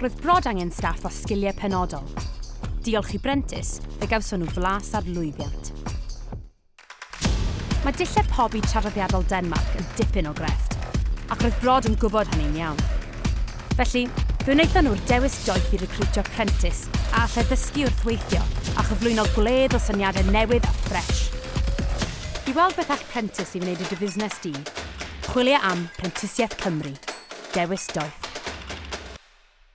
roedd brod angen staff o sgiliau penodol. Diolch i Brentis, fe gawson nhw flas ar lwyddiant. Mae dillau pobi traddodiadol Denmark yn dipyn o grefft, ac roedd brod yn gwybod hynny'n iawn. Felly, fe wnaethon nhw'r dewis doeth i recrwtio Prentice a allai ddysgu wrth weithio a chyflwyno gwledd o syniadau newydd a ffres. I weld beth all Prentice i wneud i dy fusnes di, chwilio am Prentisiaeth Cymru. Dewis doeth.